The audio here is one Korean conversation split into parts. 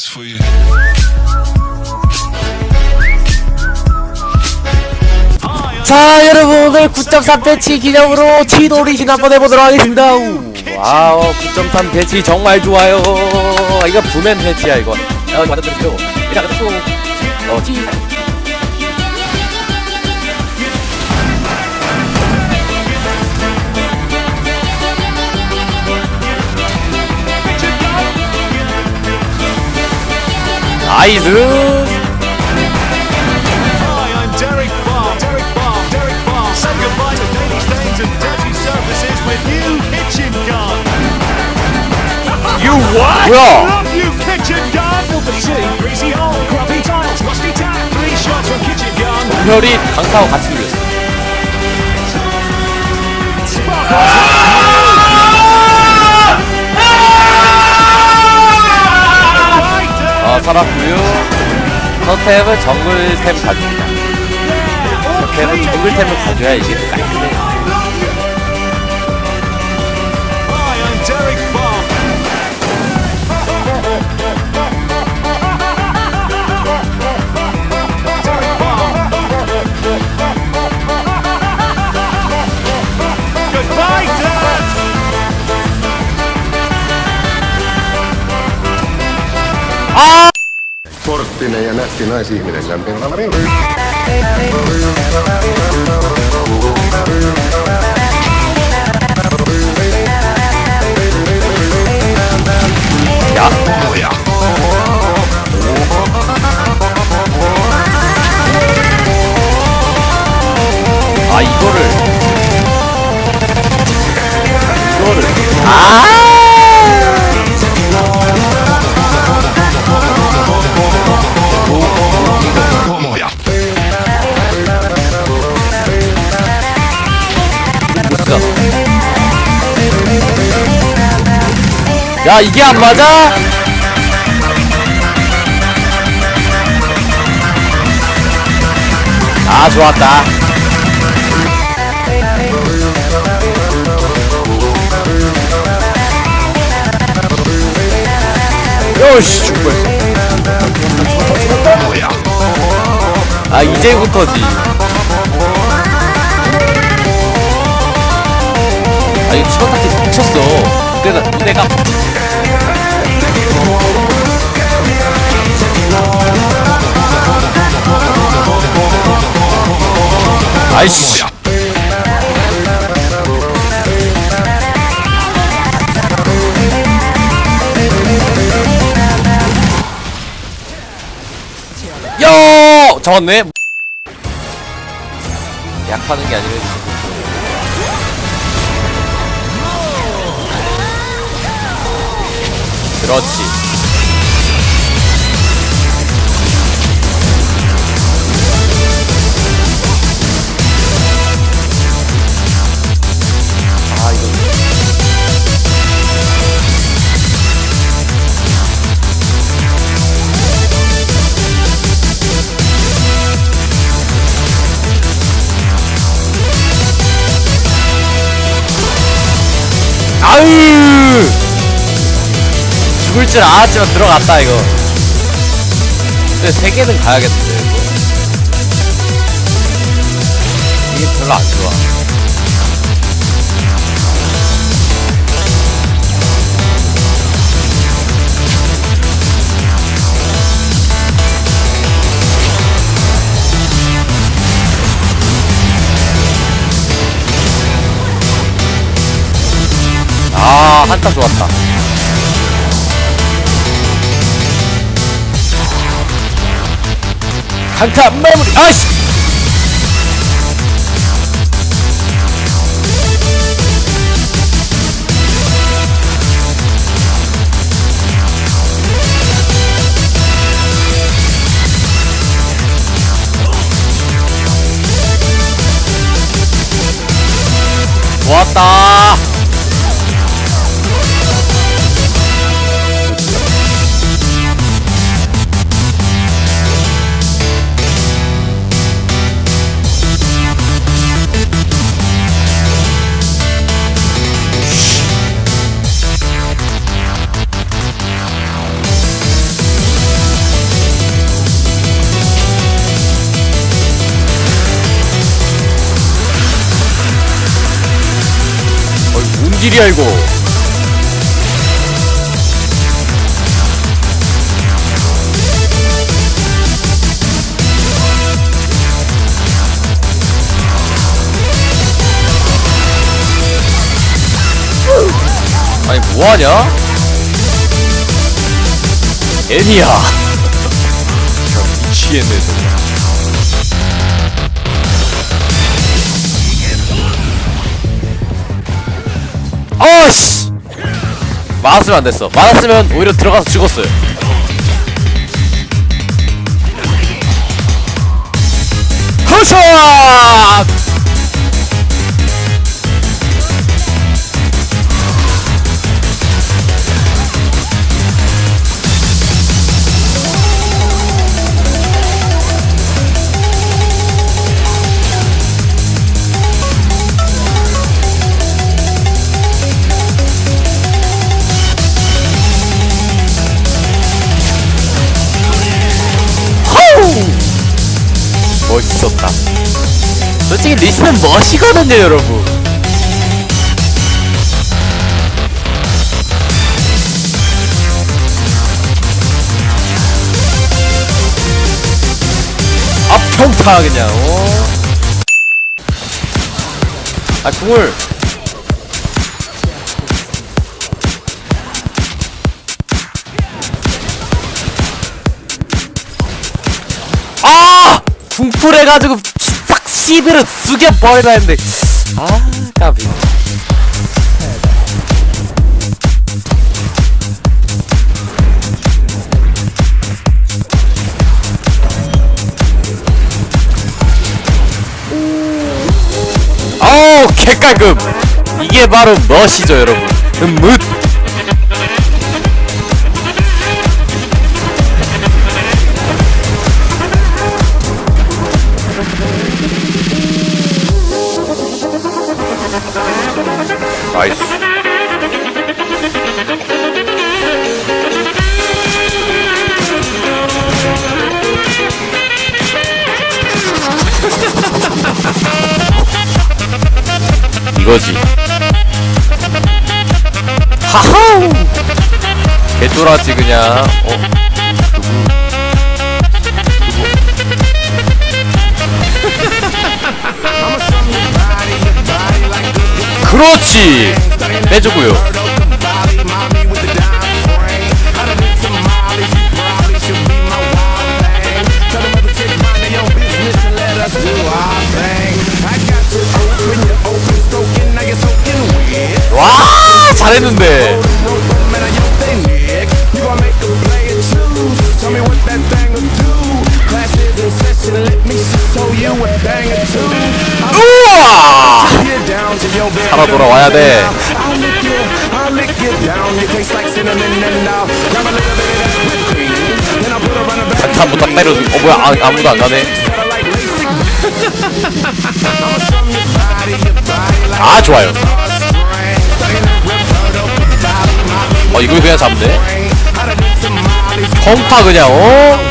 this for you. 자 여러분 오늘 9.3 배치 기념으로 치돌이신 한번 해보도록 하겠습니다. 우, 와우 9.3 배치 정말 좋아요. 이거 부맨 배치야 이거. 야 이거 완전 들으세요. 일단 또. 어, 치 rusty tap. Three shots from kitchen gun. 별이 강타하고 같이 눌렸어 살았구요. 서템은 정글템 가줍니다. 서템은 정글템을 가져야 이게 또깔 Sporttinen ja nätti naisihminen lämpimällä rinnan. 야 아 이거를 이거를 아 야 이게 안 맞아? 아 좋았다. 요씨 죽을 뻔했어. 아 이제부터지. 아 이거 치명타키 미쳤어. 무대가 무대가 아이씨 요 잡았네. 약하는 게 아니라 그렇지 줄 알았지만 들어갔다 이거. 근데 세 개는 가야겠는데 이거? 이게 별로 안 좋아. 아 한타 좋았다 강타 마무리. 아이씨! 좋았 다 딜이야 이거 아니 뭐하냐? 애니야 미치겠네 정말 어씨! 맞았으면 안 됐어. 맞았으면 오히려 들어가서 죽었어요. 호 멋있었다 솔직히 리스는 멋이거든요 여러분 앞평타 그냥 어? 아 궁을 풀 해가지고 싹 시비를 죽여버리라 했는데. 아 까비. 어우 개깔끔 이게 바로 멋이죠 여러분. 음뭇 개쫄았지 그냥. 어. 누구 누구 그렇지. 빼주고요. 와 잘했는데 살아 돌아와야 돼. 한참부터 때려 어 뭐야 아, 아무도 안 가네. 아 좋아요. 어 이걸 그냥 잡네 평타 그냥 어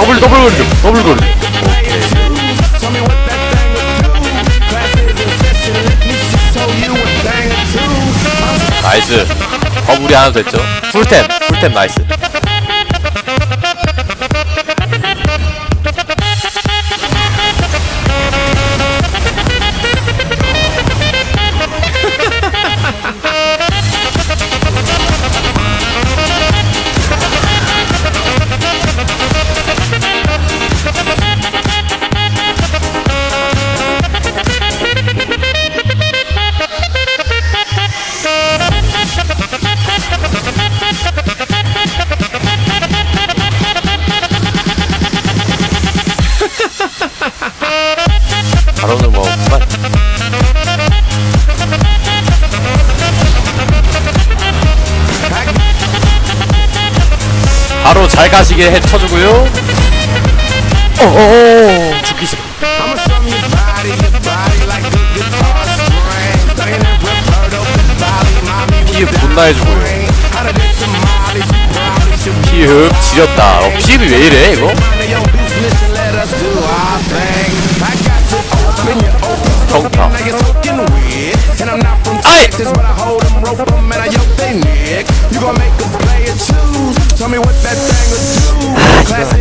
더블 더블 좀 더블 거리 나이스. 버블이 하나 됐죠? 풀템 풀템 나이스 잘 가시게 해 쳐주고요. 어어어. 죽기 싫어. 피해 분나 해주고요. 피흡 지렸다. 어, 피흡이 왜 이래 이거? 정타. 아이! Tell me what that thing will do.